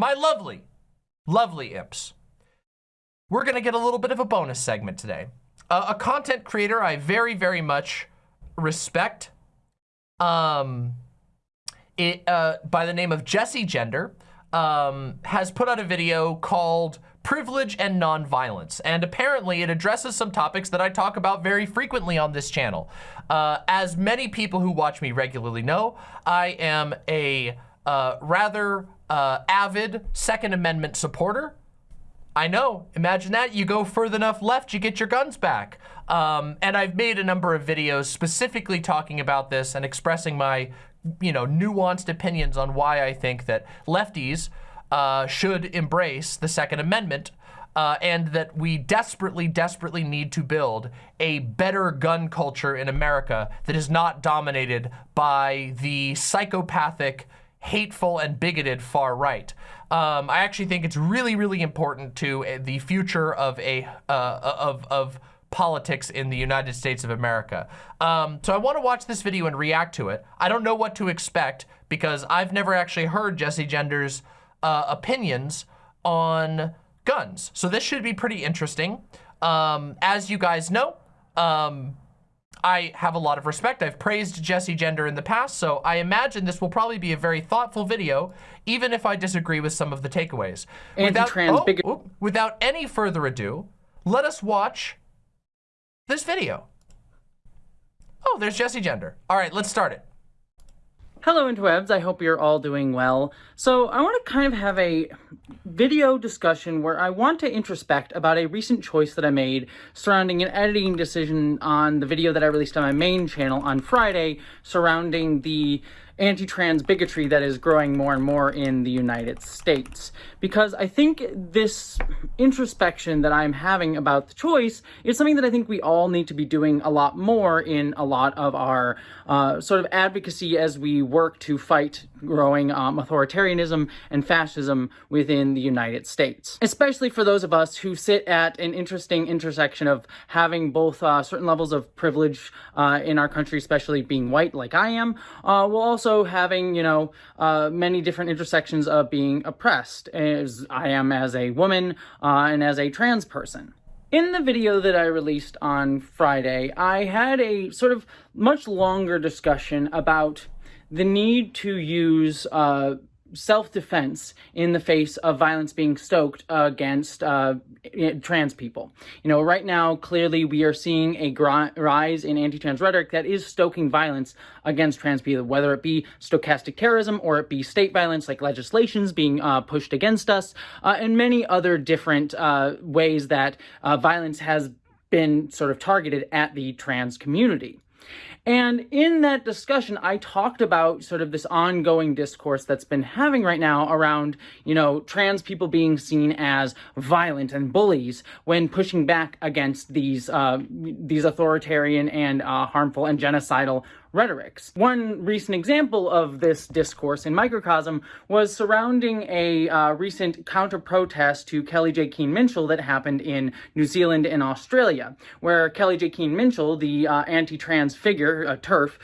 my lovely, lovely imps, we're gonna get a little bit of a bonus segment today. Uh, a content creator I very, very much respect, um, it, uh, by the name of Jessie Gender, um, has put out a video called Privilege and Nonviolence. And apparently it addresses some topics that I talk about very frequently on this channel. Uh, as many people who watch me regularly know, I am a uh, rather uh, avid Second Amendment supporter. I know, imagine that. You go further enough left, you get your guns back. Um, and I've made a number of videos specifically talking about this and expressing my, you know, nuanced opinions on why I think that lefties uh, should embrace the Second Amendment uh, and that we desperately, desperately need to build a better gun culture in America that is not dominated by the psychopathic, hateful, and bigoted far right. Um, I actually think it's really, really important to uh, the future of a uh, of of politics in the United States of America. Um, so I want to watch this video and react to it. I don't know what to expect because I've never actually heard Jessie Gender's uh, opinions on guns. So this should be pretty interesting. Um, as you guys know, um, I have a lot of respect. I've praised Jessie Gender in the past, so I imagine this will probably be a very thoughtful video, even if I disagree with some of the takeaways. Without, oh, oh, without any further ado, let us watch this video. Oh, there's Jessie Gender. All right, let's start it. Hello interwebs, I hope you're all doing well. So I want to kind of have a video discussion where I want to introspect about a recent choice that I made surrounding an editing decision on the video that I released on my main channel on Friday surrounding the anti-trans bigotry that is growing more and more in the United States. Because I think this introspection that I'm having about the choice is something that I think we all need to be doing a lot more in a lot of our uh, sort of advocacy as we work to fight growing um, authoritarianism and fascism within the United States. Especially for those of us who sit at an interesting intersection of having both uh, certain levels of privilege uh, in our country, especially being white like I am, uh, while also having, you know, uh, many different intersections of being oppressed, as I am as a woman uh, and as a trans person. In the video that I released on Friday, I had a sort of much longer discussion about the need to use uh, self-defense in the face of violence being stoked against uh, trans people. You know, right now, clearly we are seeing a rise in anti-trans rhetoric that is stoking violence against trans people, whether it be stochastic terrorism or it be state violence like legislations being uh, pushed against us, uh, and many other different uh, ways that uh, violence has been sort of targeted at the trans community. And in that discussion, I talked about sort of this ongoing discourse that's been having right now around, you know, trans people being seen as violent and bullies when pushing back against these uh, these authoritarian and uh, harmful and genocidal rhetorics. One recent example of this discourse in microcosm was surrounding a uh, recent counter-protest to Kellie-Jay Keen-Minshull that happened in New Zealand and Australia, where Kellie-Jay Keen-Minshull, the uh, anti-trans figure, uh, TERF,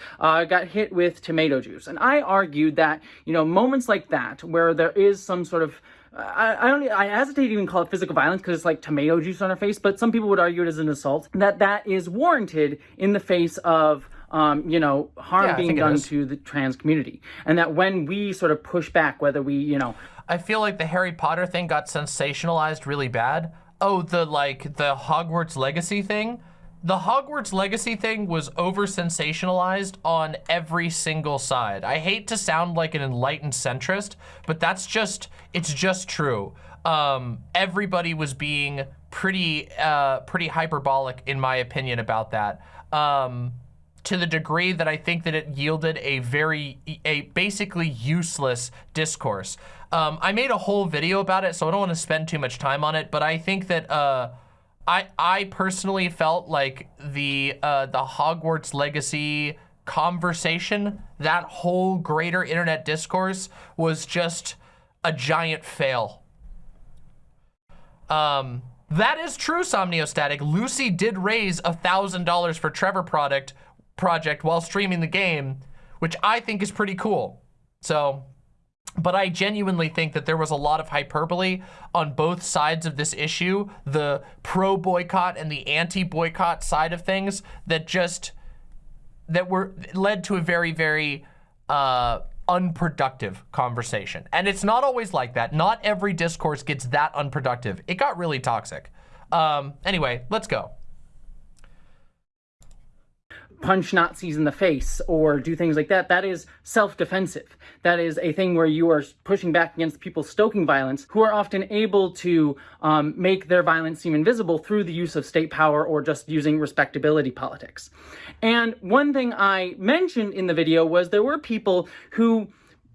got hit with tomato juice. And I argued that, you know, moments like that, where there is some sort of I, I, don't I hesitate to even call it physical violence because it's like tomato juice on her face, but some people would argue it as an assault, that that is warranted in the face of um, you know, harm yeah, being done to the trans community. And that when we sort of push back, whether we, you know... I feel like the Harry Potter thing got sensationalized really bad. Oh, the, like, the Hogwarts Legacy thing? The Hogwarts Legacy thing was over-sensationalized on every single side. I hate to sound like an enlightened centrist, but that's just, it's just true. Um, everybody was being pretty, uh, pretty hyperbolic, in my opinion, about that. Um, to the degree that I think that it yielded a very, a basically useless discourse. Um, I made a whole video about it, so I don't want to spend too much time on it, but I think that, uh, I, I personally felt like the, uh, the Hogwarts Legacy conversation, that whole greater internet discourse was just a giant fail. Um, that is true, Somniostatic. Lucy did raise a $1,000 for Trevor product project while streaming the game, which I think is pretty cool. So but I genuinely think that there was a lot of hyperbole on both sides of this issue, the pro boycott and the anti boycott side of things that just that were led to a very very uh, unproductive conversation. And it's not always like that. Not every discourse gets that unproductive. It got really toxic. Um, anyway, let's go punch Nazis in the face or do things like that, that is self-defensive. That is a thing where you are pushing back against people stoking violence who are often able to um, make their violence seem invisible through the use of state power or just using respectability politics. And one thing I mentioned in the video was there were people who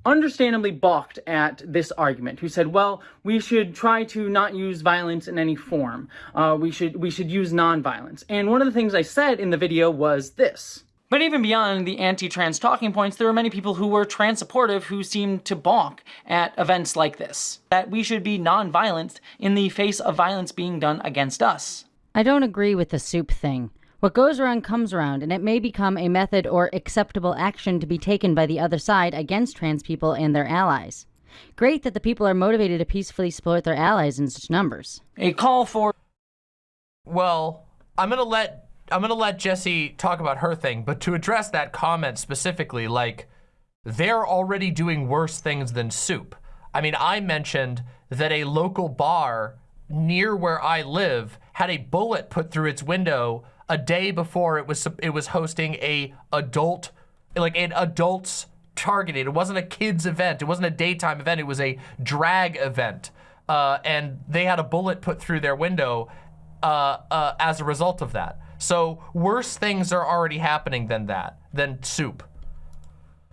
understandably balked at this argument, who said, well, we should try to not use violence in any form. Uh, we should we should use nonviolence. And one of the things I said in the video was this. But even beyond the anti-trans talking points, there were many people who were trans supportive who seemed to balk at events like this. That we should be non-violent in the face of violence being done against us. I don't agree with the soup thing. What goes around comes around, and it may become a method or acceptable action to be taken by the other side against trans people and their allies. Great that the people are motivated to peacefully support their allies in such numbers. A call for. Well, I'm gonna let I'm gonna let Jessie talk about her thing, but to address that comment specifically, like they're already doing worse things than soup. I mean, I mentioned that a local bar near where I live had a bullet put through its window a day before it was it was hosting a adult like an adults targeted. It wasn't a kids event. It wasn't a daytime event. It was a drag event. Uh, and they had a bullet put through their window uh, uh, as a result of that. So worse things are already happening than that, than soup.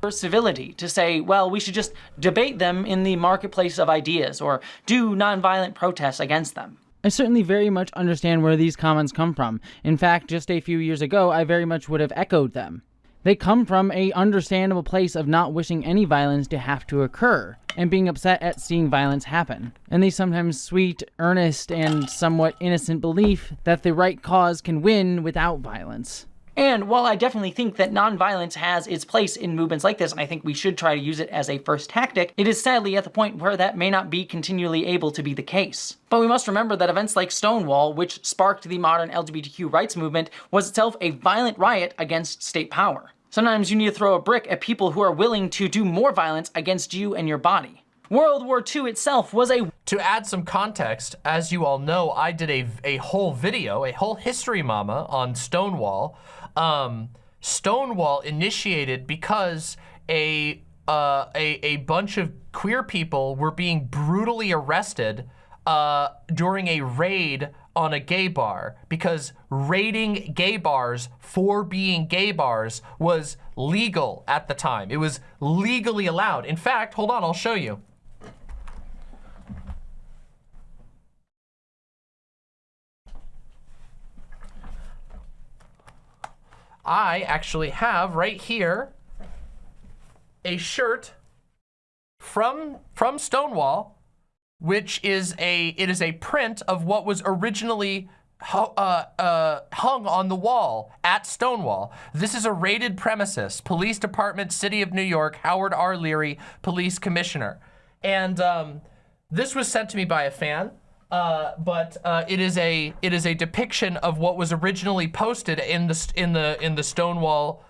For civility, to say, well, we should just debate them in the marketplace of ideas or do nonviolent protests against them. I certainly very much understand where these comments come from. In fact, just a few years ago, I very much would have echoed them. They come from a understandable place of not wishing any violence to have to occur, and being upset at seeing violence happen. And the sometimes sweet, earnest, and somewhat innocent belief that the right cause can win without violence. And while I definitely think that nonviolence has its place in movements like this, and I think we should try to use it as a first tactic, it is sadly at the point where that may not be continually able to be the case. But we must remember that events like Stonewall, which sparked the modern LGBTQ rights movement, was itself a violent riot against state power. Sometimes you need to throw a brick at people who are willing to do more violence against you and your body. World War II itself was a... To add some context, as you all know, I did a, a whole video, a whole history mama on Stonewall, um, Stonewall initiated because a, uh, a, a bunch of queer people were being brutally arrested uh, during a raid on a gay bar because raiding gay bars for being gay bars was legal at the time. It was legally allowed. In fact, hold on, I'll show you. I actually have right here a shirt from from Stonewall, which is a it is a print of what was originally uh, uh, hung on the wall at Stonewall. This is a rated premises, Police Department, City of New York, Howard R. Leary, Police Commissioner. And um, this was sent to me by a fan. Uh, but uh, it is a it is a depiction of what was originally posted in the in the in the Stonewall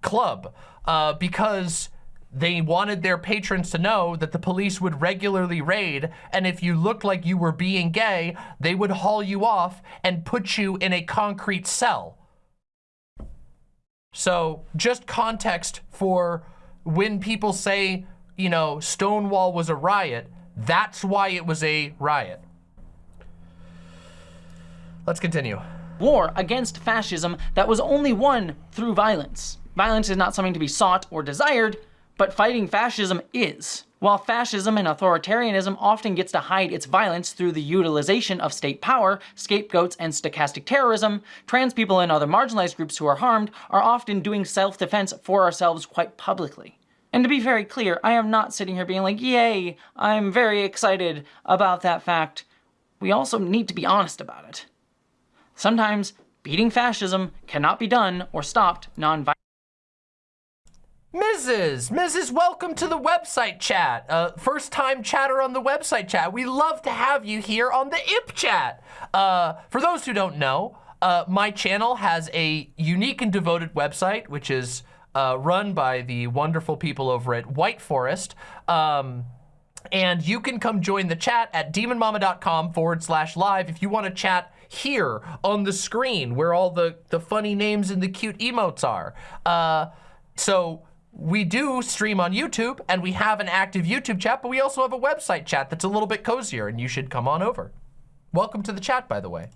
Club uh, because they wanted their patrons to know that the police would regularly raid and if you looked like you were being gay they would haul you off and put you in a concrete cell. So just context for when people say you know Stonewall was a riot that's why it was a riot Let's continue. War against fascism that was only won through violence. Violence is not something to be sought or desired, but fighting fascism is. While fascism and authoritarianism often gets to hide its violence through the utilization of state power, scapegoats, and stochastic terrorism, trans people and other marginalized groups who are harmed are often doing self-defense for ourselves quite publicly. And to be very clear, I am not sitting here being like, yay, I'm very excited about that fact. We also need to be honest about it. Sometimes beating fascism cannot be done or stopped non-violently. Mrs. Mrs. Welcome to the website chat. Uh, first time chatter on the website chat. We love to have you here on the IP chat. Uh, for those who don't know, uh, my channel has a unique and devoted website, which is uh, run by the wonderful people over at White Forest. Um, and you can come join the chat at demonmama.com forward slash live if you want to chat here on the screen where all the, the funny names and the cute emotes are. Uh, so we do stream on YouTube and we have an active YouTube chat, but we also have a website chat that's a little bit cozier and you should come on over. Welcome to the chat, by the way.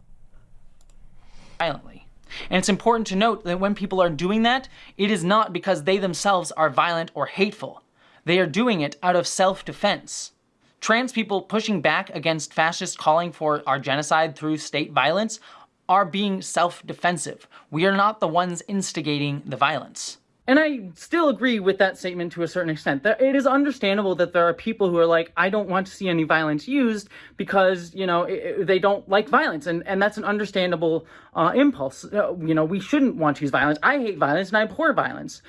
Violently. And it's important to note that when people are doing that, it is not because they themselves are violent or hateful. They are doing it out of self-defense. Trans people pushing back against fascists calling for our genocide through state violence are being self-defensive. We are not the ones instigating the violence. And I still agree with that statement to a certain extent. It is understandable that there are people who are like, I don't want to see any violence used because, you know, they don't like violence. And, and that's an understandable uh, impulse. You know, we shouldn't want to use violence. I hate violence and I abhor violence.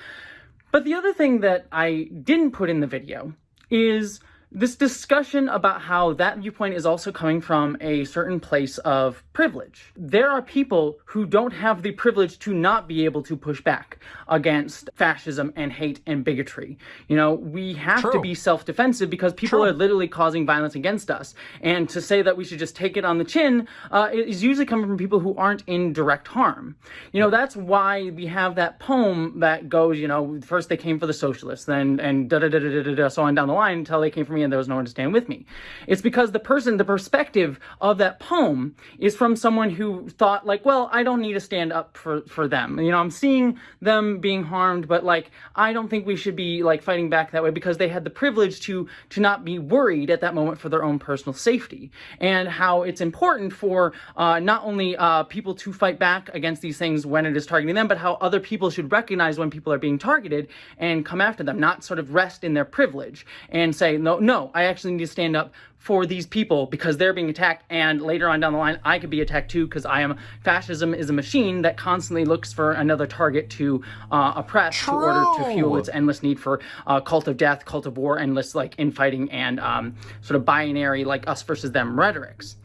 But the other thing that I didn't put in the video is this discussion about how that viewpoint is also coming from a certain place of privilege. There are people who don't have the privilege to not be able to push back against fascism and hate and bigotry. You know, we have True. to be self-defensive because people True. are literally causing violence against us. And to say that we should just take it on the chin uh, is usually coming from people who aren't in direct harm. You know, that's why we have that poem that goes, you know, first they came for the socialists, then and da da da da da da so on down the line until they came for me and there was no one to stand with me. It's because the person, the perspective of that poem is from someone who thought like, well, I don't need to stand up for, for them. You know, I'm seeing them being harmed, but like, I don't think we should be like fighting back that way because they had the privilege to, to not be worried at that moment for their own personal safety and how it's important for uh, not only uh, people to fight back against these things when it is targeting them, but how other people should recognize when people are being targeted and come after them, not sort of rest in their privilege and say, no, no, I actually need to stand up for these people because they're being attacked and later on down the line I could be attacked too because I am fascism is a machine that constantly looks for another target to uh, oppress True. in order to fuel its endless need for uh, cult of death, cult of war, endless like infighting and um, sort of binary like us versus them rhetorics.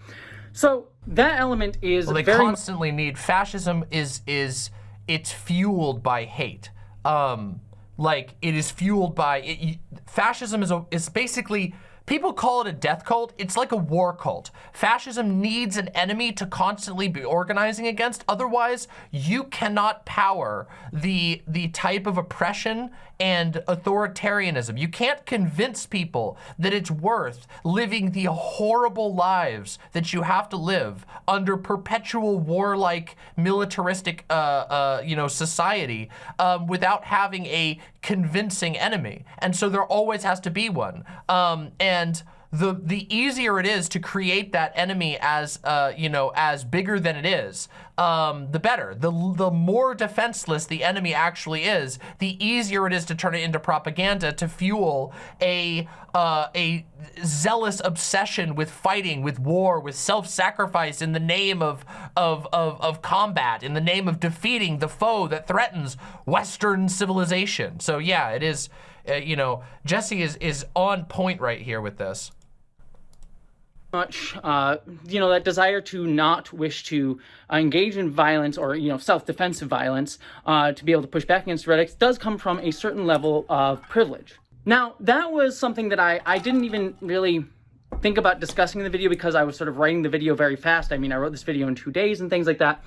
So that element is well, they very constantly need fascism is is it's fueled by hate. Um, like it is fueled by it, fascism is a, is basically People call it a death cult. It's like a war cult. Fascism needs an enemy to constantly be organizing against. Otherwise, you cannot power the, the type of oppression and authoritarianism. You can't convince people that it's worth living the horrible lives that you have to live under perpetual warlike militaristic, uh, uh, you know, society um, without having a convincing enemy. And so there always has to be one. Um, and the the easier it is to create that enemy as uh, you know as bigger than it is, um, the better. The the more defenseless the enemy actually is, the easier it is to turn it into propaganda to fuel a uh, a zealous obsession with fighting, with war, with self-sacrifice in the name of, of of of combat, in the name of defeating the foe that threatens Western civilization. So yeah, it is. Uh, you know, Jessie is is on point right here with this much, uh, you know, that desire to not wish to engage in violence or, you know, self-defensive violence uh, to be able to push back against heretics does come from a certain level of privilege. Now, that was something that I, I didn't even really think about discussing in the video because I was sort of writing the video very fast. I mean, I wrote this video in two days and things like that.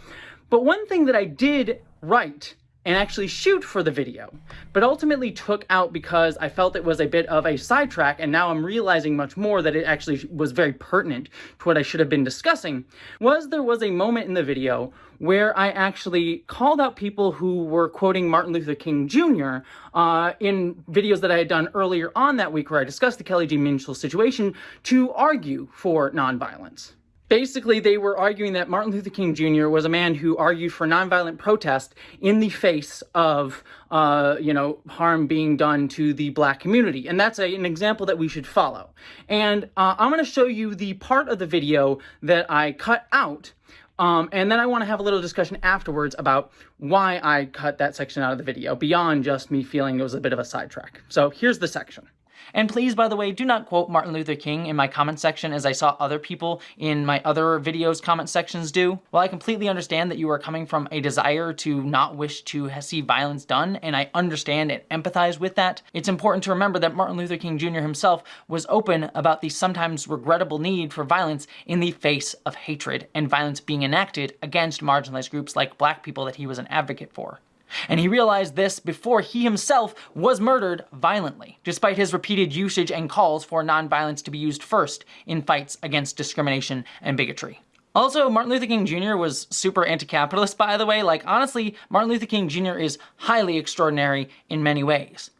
But one thing that I did write and actually shoot for the video, but ultimately took out because I felt it was a bit of a sidetrack, and now I'm realizing much more that it actually was very pertinent to what I should have been discussing, was there was a moment in the video where I actually called out people who were quoting Martin Luther King Jr. Uh, in videos that I had done earlier on that week where I discussed the Kellie-Jay Minshull situation to argue for nonviolence. Basically, they were arguing that Martin Luther King Jr. was a man who argued for nonviolent protest in the face of, uh, you know, harm being done to the black community. And that's a, an example that we should follow. And uh, I'm going to show you the part of the video that I cut out Um, and then I want to have a little discussion afterwards about why I cut that section out of the video, beyond just me feeling it was a bit of a sidetrack. So here's the section. And please, by the way, do not quote Martin Luther King in my comment section as I saw other people in my other videos comment sections do. While I completely understand that you are coming from a desire to not wish to see violence done, and I understand and empathize with that, it's important to remember that Martin Luther King Jr. himself was open about the sometimes regrettable need for violence in the face of hatred and violence being enacted against marginalized groups like black people that he was an advocate for. And he realized this before he himself was murdered violently, despite his repeated usage and calls for nonviolence to be used first in fights against discrimination and bigotry. Also, Martin Luther King Jr. was super anti-capitalist, by the way. Like, honestly, Martin Luther King Jr. is highly extraordinary in many ways.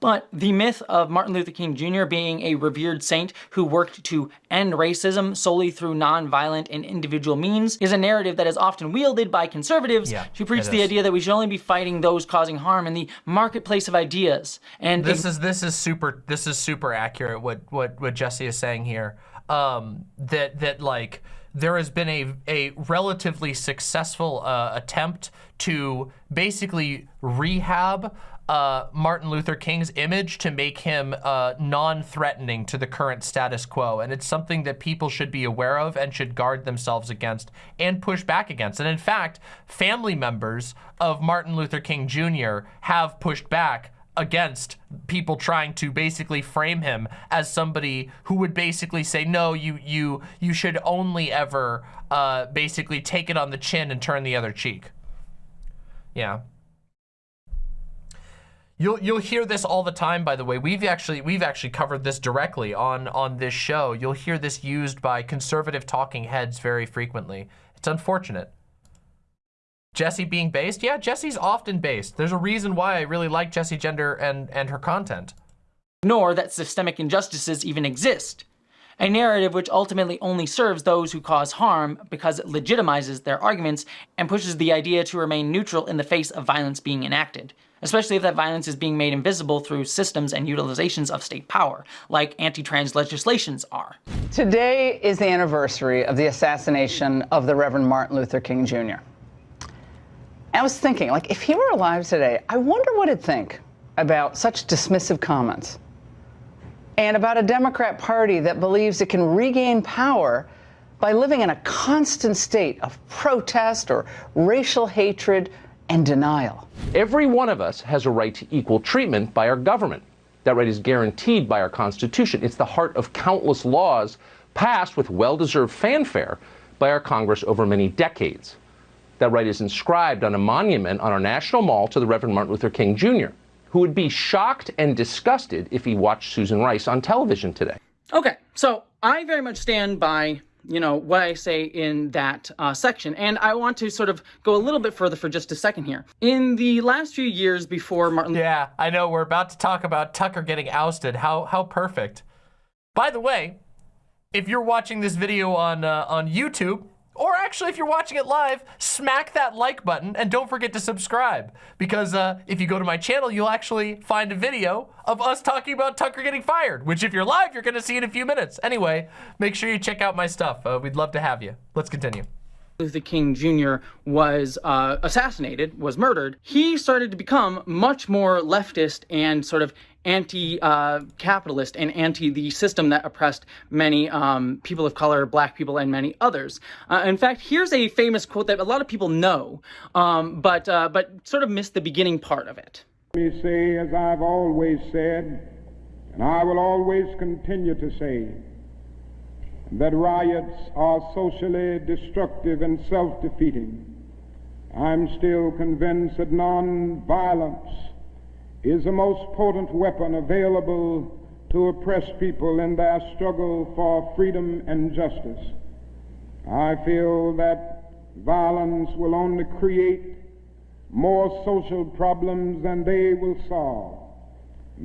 But the myth of Martin Luther King Jr. being a revered saint who worked to end racism solely through nonviolent and individual means is a narrative that is often wielded by conservatives yeah, who preach the idea that we should only be fighting those causing harm in the marketplace of ideas. And this is this is super this is super accurate what what what Jessie is saying here. Um, that that like there has been a, a relatively successful uh, attempt to basically rehab uh, Martin Luther King's image to make him uh, non-threatening to the current status quo. And it's something that people should be aware of and should guard themselves against and push back against. And in fact, family members of Martin Luther King Jr. have pushed back against people trying to basically frame him as somebody who would basically say, no, you you you should only ever uh, basically take it on the chin and turn the other cheek. Yeah. You'll you'll hear this all the time. By the way, we've actually we've actually covered this directly on on this show. You'll hear this used by conservative talking heads very frequently. It's unfortunate. Jessie being based, yeah, Jessie's often based. There's a reason why I really like Jessie Gender and and her content. Nor that systemic injustices even exist. A narrative which ultimately only serves those who cause harm because it legitimizes their arguments and pushes the idea to remain neutral in the face of violence being enacted especially if that violence is being made invisible through systems and utilizations of state power, like anti-trans legislations are. Today is the anniversary of the assassination of the Reverend Martin Luther King Jr. I was thinking, like, if he were alive today, I wonder what he'd think about such dismissive comments and about a Democrat Party that believes it can regain power by living in a constant state of protest or racial hatred and denial. Every one of us has a right to equal treatment by our government. That right is guaranteed by our Constitution. It's the heart of countless laws passed with well-deserved fanfare by our Congress over many decades. That right is inscribed on a monument on our National Mall to the Reverend Martin Luther King Jr., who would be shocked and disgusted if he watched Susan Rice on television today. Okay, so I very much stand by you know, what I say in that uh, section. And I want to sort of go a little bit further for just a second here. In the last few years before Martin... Yeah, I know. We're about to talk about Tucker getting ousted. How, how perfect. By the way, if you're watching this video on, uh, on YouTube, actually, if you're watching it live, smack that like button and don't forget to subscribe. Because uh, if you go to my channel, you'll actually find a video of us talking about Tucker getting fired, which if you're live, you're gonna see in a few minutes. Anyway, make sure you check out my stuff. Uh, we'd love to have you. Let's continue. Luther King Jr. was uh, assassinated, was murdered, he started to become much more leftist and sort of anti-capitalist uh, and anti the system that oppressed many um, people of color, black people, and many others. Uh, in fact, here's a famous quote that a lot of people know, um, but, uh, but sort of missed the beginning part of it. Let me say, as I've always said, and I will always continue to say, that riots are socially destructive and self-defeating. I'm still convinced that non-violence is the most potent weapon available to oppress people in their struggle for freedom and justice. I feel that violence will only create more social problems than they will solve.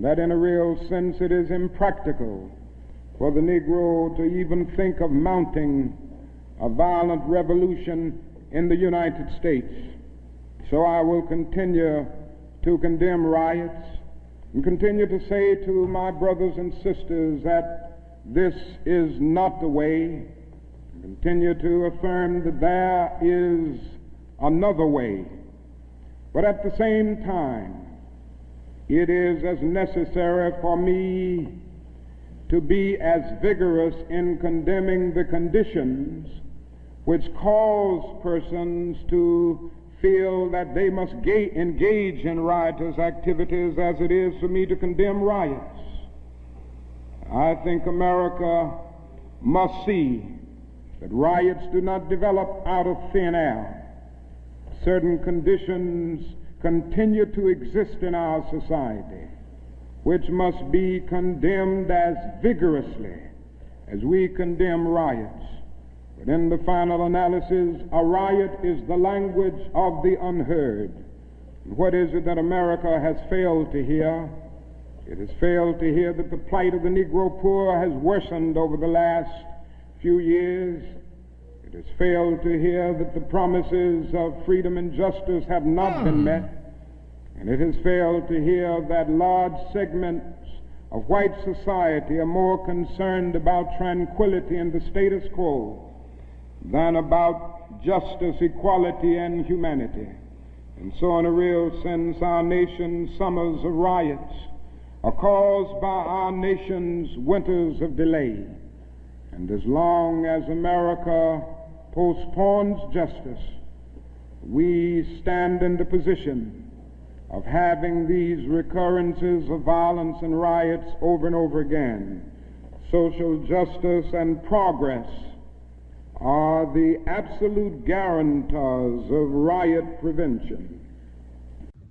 That in a real sense it is impractical for the Negro to even think of mounting a violent revolution in the United States. So I will continue to condemn riots and continue to say to my brothers and sisters that this is not the way. continue to affirm that there is another way. But at the same time, it is as necessary for me to be as vigorous in condemning the conditions which cause persons to feel that they must ga- engage in riotous activities as it is for me to condemn riots. I think America must see that riots do not develop out of thin air. Certain conditions continue to exist in our society, which must be condemned as vigorously as we condemn riots. But in the final analysis, a riot is the language of the unheard. And what is it that America has failed to hear? It has failed to hear that the plight of the Negro poor has worsened over the last few years. It has failed to hear that the promises of freedom and justice have not been hmm. met. And it has failed to hear that large segments of white society are more concerned about tranquility and the status quo than about justice, equality, and humanity. And so, in a real sense, our nation's summers of riots are caused by our nation's winters of delay. And as long as America postpones justice, we stand in the position of having these recurrences of violence and riots over and over again. Social justice and progress are the absolute guarantors of riot prevention.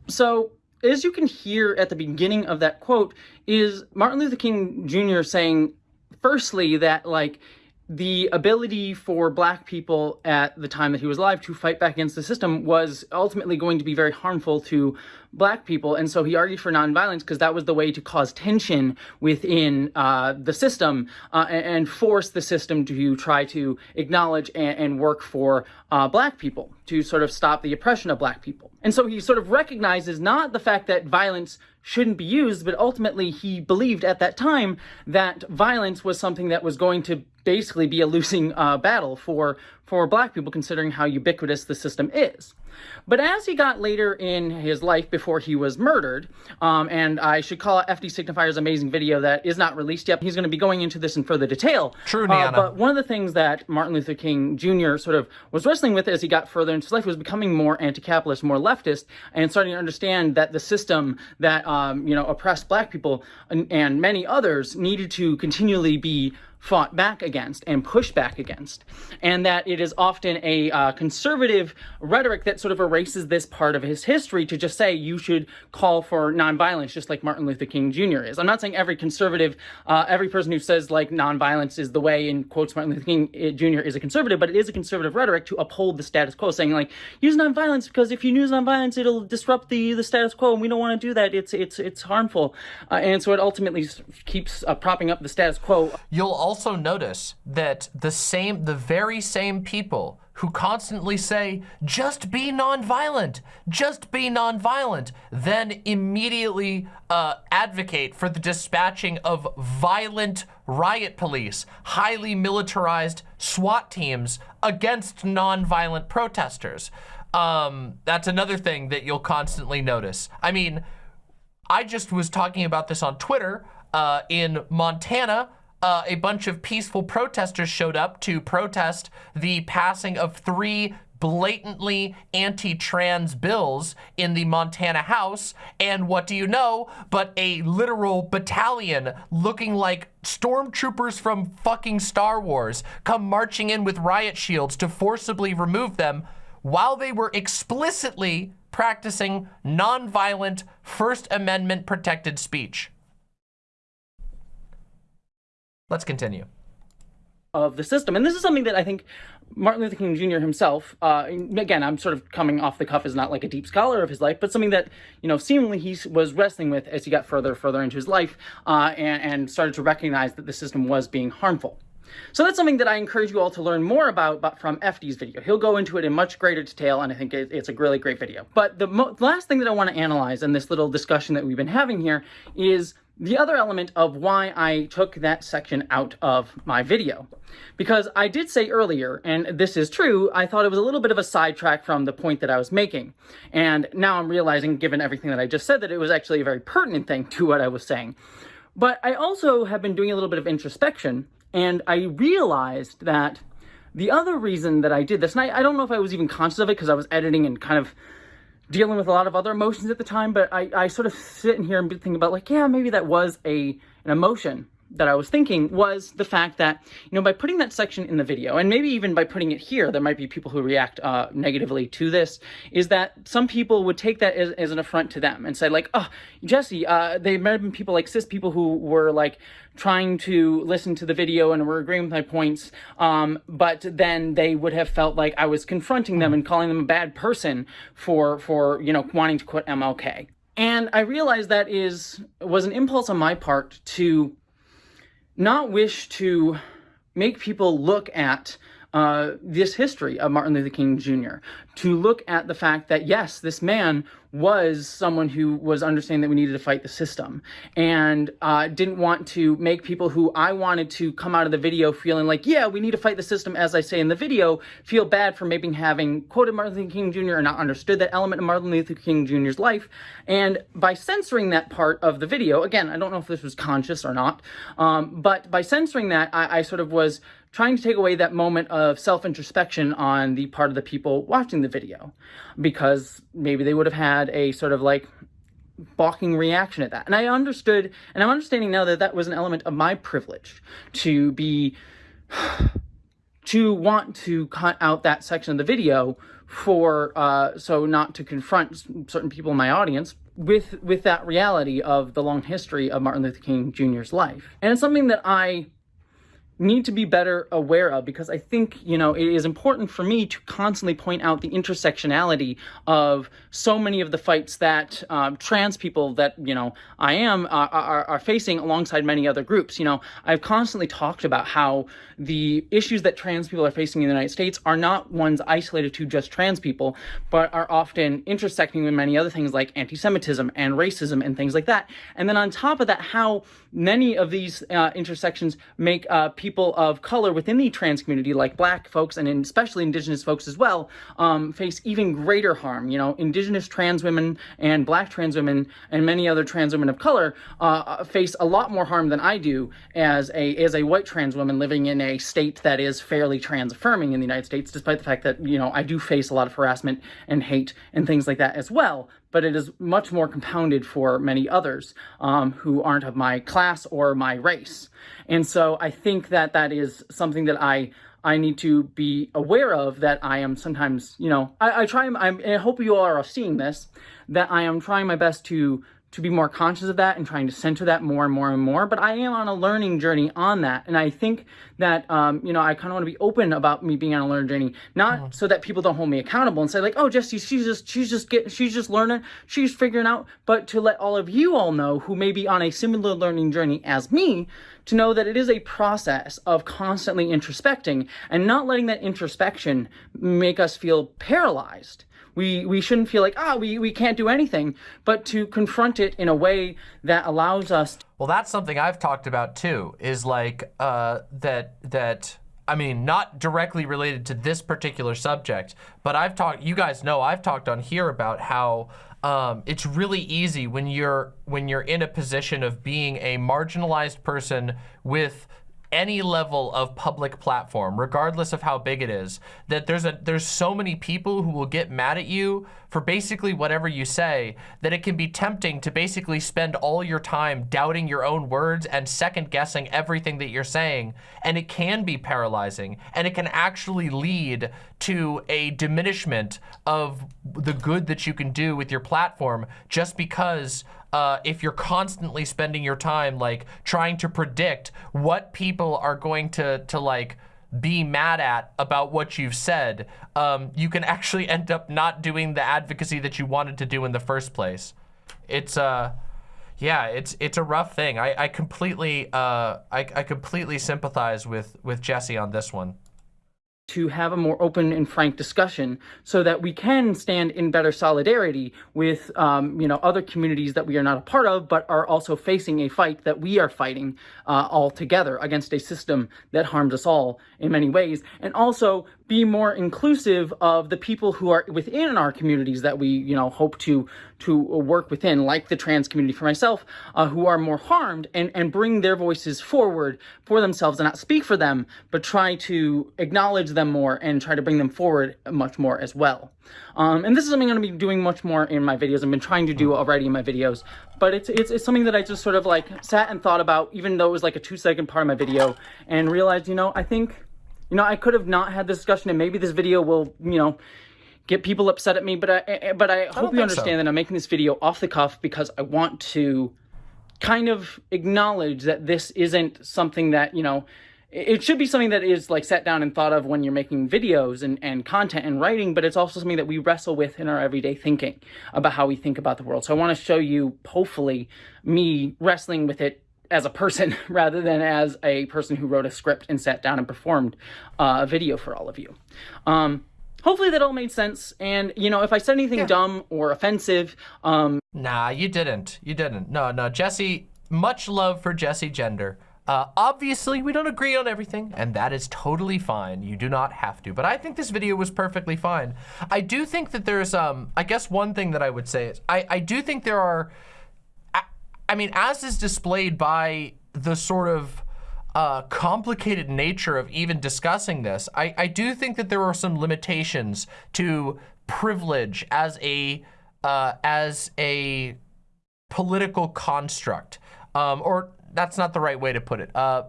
So, as you can hear at the beginning of that quote, is Martin Luther King Jr. saying, firstly, that like the ability for black people at the time that he was alive to fight back against the system was ultimately going to be very harmful to black people. And so he argued for nonviolence because that was the way to cause tension within uh, the system uh, and, force the system to try to acknowledge and, and work for uh, black people to sort of stop the oppression of black people. And so he sort of recognizes not the fact that violence shouldn't be used, but ultimately he believed at that time that violence was something that was going to basically be a losing uh, battle for for black people, considering how ubiquitous the system is. But as he got later in his life before he was murdered, um, and I should call it FD Signifier's amazing video that is not released yet, he's going to be going into this in further detail. True, uh, but one of the things that Martin Luther King Jr. sort of was wrestling with as he got further into his life was becoming more anti-capitalist, more leftist, and starting to understand that the system that um, you know oppressed black people and, and many others needed to continually be fought back against and pushed back against, and that it is often a uh, conservative rhetoric that sort of erases this part of his history to just say you should call for nonviolence, just like Martin Luther King Jr. is. I'm not saying every conservative, uh, every person who says like nonviolence is the way in quotes Martin Luther King eh, Jr. is a conservative, but it is a conservative rhetoric to uphold the status quo, saying like use nonviolence because if you use nonviolence, it'll disrupt the the status quo, and we don't want to do that. It's it's it's harmful, uh, and so it ultimately keeps uh, propping up the status quo. You'll also notice that the same, the very same people who constantly say, just be nonviolent, just be nonviolent, then immediately uh, advocate for the dispatching of violent riot police, highly militarized SWAT teams against nonviolent protesters. Um, that's another thing that you'll constantly notice. I mean, I just was talking about this on Twitter uh, in Montana uh, a bunch of peaceful protesters showed up to protest the passing of three blatantly anti-trans bills in the Montana House. And what do you know but a literal battalion looking like stormtroopers from fucking Star Wars come marching in with riot shields to forcibly remove them while they were explicitly practicing nonviolent First Amendment protected speech. Let's continue. Of the system. And this is something that I think Martin Luther King Jr. himself, uh, again, I'm sort of coming off the cuff as not like a deep scholar of his life, but something that, you know, seemingly he was wrestling with as he got further, further into his life uh, and, and started to recognize that the system was being harmful. So that's something that I encourage you all to learn more about but from FD's video. He'll go into it in much greater detail, and I think it, it's a really great video. But the last thing that I want to analyze in this little discussion that we've been having here is the other element of why I took that section out of my video. Because I did say earlier, and this is true, I thought it was a little bit of a sidetrack from the point that I was making. And now I'm realizing, given everything that I just said, that it was actually a very pertinent thing to what I was saying. But I also have been doing a little bit of introspection, and I realized that the other reason that I did this, and I, I don't know if I was even conscious of it because I was editing and kind of dealing with a lot of other emotions at the time, but I, I sort of sit in here and think about like, yeah, maybe that was a an emotion that I was thinking was the fact that, you know, by putting that section in the video, and maybe even by putting it here, there might be people who react uh, negatively to this, is that some people would take that as, as an affront to them and say like, oh, Jessie, uh, they might have been people like cis people who were like trying to listen to the video and were agreeing with my points, um, but then they would have felt like I was confronting them and calling them a bad person for, for you know, wanting to quit MLK. And I realized that is was an impulse on my part to not wish to make people look at uh, this history of Martin Luther King Jr. To look at the fact that, yes, this man was someone who was understanding that we needed to fight the system and uh, didn't want to make people who I wanted to come out of the video feeling like, yeah, we need to fight the system, as I say in the video, feel bad for maybe having quoted Martin Luther King Jr. and not understood that element of Martin Luther King Jr.'s life. And by censoring that part of the video, again, I don't know if this was conscious or not, um, but by censoring that, I, I sort of was trying to take away that moment of self-introspection on the part of the people watching the video because maybe they would have had a sort of like balking reaction at that. And I understood, and I'm understanding now that that was an element of my privilege to be, to want to cut out that section of the video for, uh, so not to confront certain people in my audience with, with that reality of the long history of Martin Luther King Jr.'s life. And it's something that I need to be better aware of because I think, you know, it is important for me to constantly point out the intersectionality of so many of the fights that um, trans people that, you know, I am uh, are, are facing alongside many other groups. You know, I've constantly talked about how the issues that trans people are facing in the United States are not ones isolated to just trans people, but are often intersecting with many other things like anti-Semitism and racism and things like that. And then on top of that, how many of these uh, intersections make uh, people of color within the trans community, like black folks and especially indigenous folks as well, um, face even greater harm. You know, indigenous trans women and black trans women and many other trans women of color uh, face a lot more harm than I do as a as a white trans woman living in a state that is fairly trans affirming in the United States, despite the fact that, you know, I do face a lot of harassment and hate and things like that as well but it is much more compounded for many others um, who aren't of my class or my race. And so I think that that is something that I I need to be aware of that I am sometimes, you know, I, I try, I'm, I hope you all are seeing this, that I am trying my best to to be more conscious of that and trying to center that more and more and more. But I am on a learning journey on that. And I think that, um, you know, I kind of want to be open about me being on a learning journey, not mm. so that people don't hold me accountable and say like, oh, Jessie, she's just, she's just getting, she's just learning, she's figuring out, but to let all of you all know who may be on a similar learning journey as me, to know that it is a process of constantly introspecting and not letting that introspection make us feel paralyzed we, we shouldn't feel like, ah, oh, we, we can't do anything, but to confront it in a way that allows us. Well, that's something I've talked about too, is like uh, that, that, I mean, not directly related to this particular subject, but I've talked, you guys know, I've talked on here about how um, it's really easy when you're when you're in a position of being a marginalized person with any level of public platform, regardless of how big it is, that there's a there's so many people who will get mad at you for basically whatever you say, that it can be tempting to basically spend all your time doubting your own words and second guessing everything that you're saying. And it can be paralyzing and it can actually lead to a diminishment of the good that you can do with your platform just because uh, if you're constantly spending your time like trying to predict what people are going to to like be mad at about what you've said, um, you can actually end up not doing the advocacy that you wanted to do in the first place. It's uh, yeah, it's it's a rough thing. I I completely uh I I completely sympathize with with Jessie on this one. To have a more open and frank discussion so that we can stand in better solidarity with um, you know other communities that we are not a part of but are also facing a fight that we are fighting uh, all together against a system that harms us all in many ways. And also be more inclusive of the people who are within our communities that we you know hope to to work within like the trans community for myself uh, who are more harmed and and bring their voices forward for themselves and not speak for them but try to acknowledge them more and try to bring them forward much more as well. Um, and this is something I'm going to be doing much more in my videos. I've been trying to do already in my videos, but it's, it's, it's something that I just sort of like sat and thought about, even though it was like a two second part of my video and realized, you know, I think, you know, I could have not had this discussion and maybe this video will, you know, get people upset at me, but I, eh, eh, but I hope you understand so. that I'm making this video off the cuff because I want to kind of acknowledge that this isn't something that, you know, it should be something that is like sat down and thought of when you're making videos and, and content and writing, but it's also something that we wrestle with in our everyday thinking about how we think about the world. So I want to show you, hopefully, me wrestling with it as a person rather than as a person who wrote a script and sat down and performed uh, a video for all of you. Um, hopefully that all made sense. And, you know, if I said anything yeah. dumb or offensive... Um, nah, you didn't. You didn't. No, no, Jessie, much love for Jessie Gender. Uh, obviously, we don't agree on everything, and that is totally fine. You do not have to, but I think this video was perfectly fine. I do think that there's, um, I guess one thing that I would say is, I, I do think there are, I, mean, as is displayed by the sort of uh, complicated nature of even discussing this, I, I do think that there are some limitations to privilege as a, uh, as a political construct. Um, or that's not the right way to put it. Uh,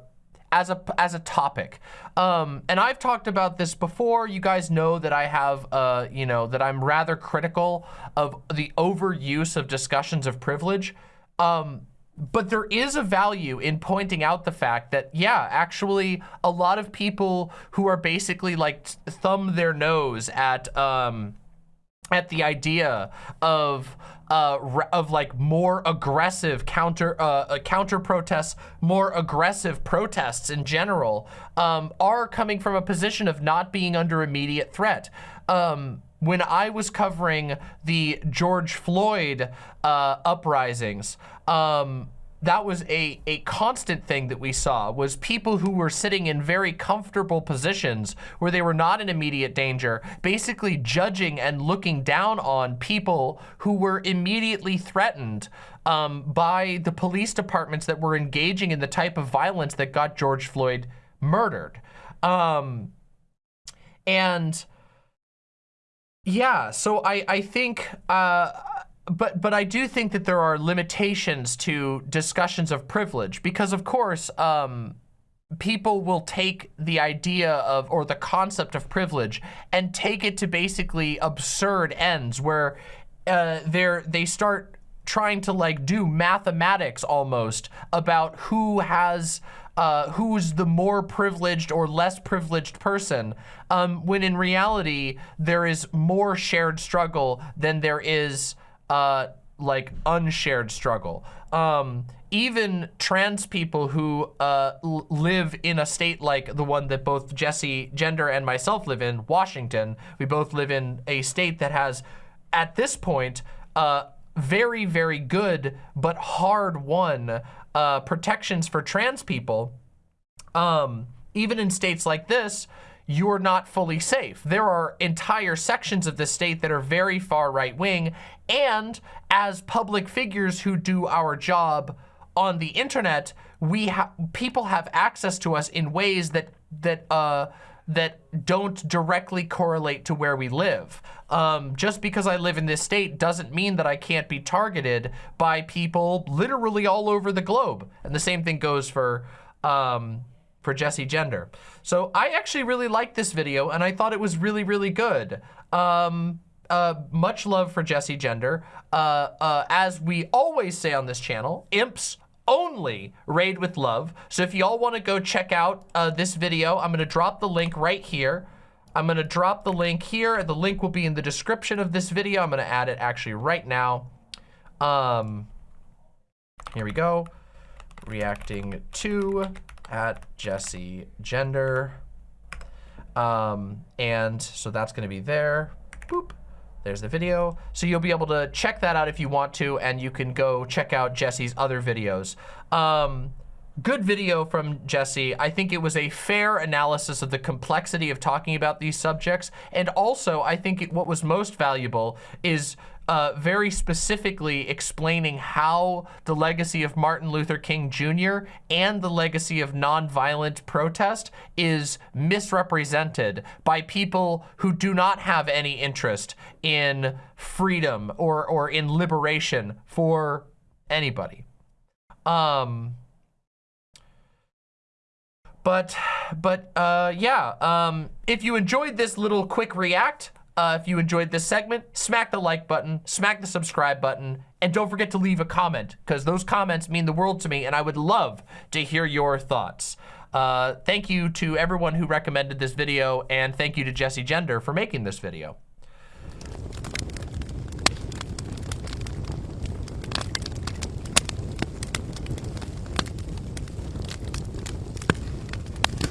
as a as a topic. Um, and I've talked about this before. You guys know that I have, uh, you know, that I'm rather critical of the overuse of discussions of privilege. Um, but there is a value in pointing out the fact that, yeah, actually, a lot of people who are basically like thumb their nose at um, at the idea of uh, of like more aggressive counter uh, uh, counter protests, more aggressive protests in general, um, are coming from a position of not being under immediate threat. Um, when I was covering the George Floyd uh, uprisings, um, that was a, a constant thing that we saw was people who were sitting in very comfortable positions where they were not in immediate danger, basically judging and looking down on people who were immediately threatened um, by the police departments that were engaging in the type of violence that got George Floyd murdered. Um, and yeah, so I, I think, uh, but but I do think that there are limitations to discussions of privilege because of course um, people will take the idea of or the concept of privilege and take it to basically absurd ends where uh, they're they start trying to like do mathematics almost about who has uh, who's the more privileged or less privileged person, um, when in reality, there is more shared struggle than there is uh, like unshared struggle. Um, even trans people who uh, live in a state like the one that both Jessie Gender and myself live in, Washington, we both live in a state that has, at this point, uh, very, very good but hard won uh, protections for trans people. Um, even in states like this, you're not fully safe. There are entire sections of the state that are very far right wing. And as public figures who do our job on the internet, we have people have access to us in ways that that uh, that don't directly correlate to where we live. Um, just because I live in this state doesn't mean that I can't be targeted by people literally all over the globe. And the same thing goes for um, for Jessie Gender. So I actually really liked this video and I thought it was really, really good. Um, uh, much love for Jessie Gender. Uh, uh, as we always say on this channel, imps only raid with love. So if y'all want to go check out uh, this video, I'm going to drop the link right here. I'm going to drop the link here. The link will be in the description of this video. I'm going to add it actually right now. Um, here we go. Reacting to at Jessie Gender. Um, and so that's gonna be there. Boop. There's the video. So you'll be able to check that out if you want to, and you can go check out Jessie's other videos. Um, good video from Jessie. I think it was a fair analysis of the complexity of talking about these subjects. And also, I think it, what was most valuable is uh, very specifically explaining how the legacy of Martin Luther King Jr. and the legacy of nonviolent protest is misrepresented by people who do not have any interest in freedom or, or in liberation for anybody. Um, but, but, uh, yeah, um, if you enjoyed this little quick react, uh, if you enjoyed this segment, smack the like button, smack the subscribe button, and don't forget to leave a comment, because those comments mean the world to me, and I would love to hear your thoughts. Uh, thank you to everyone who recommended this video, and thank you to Jessie Gender for making this video.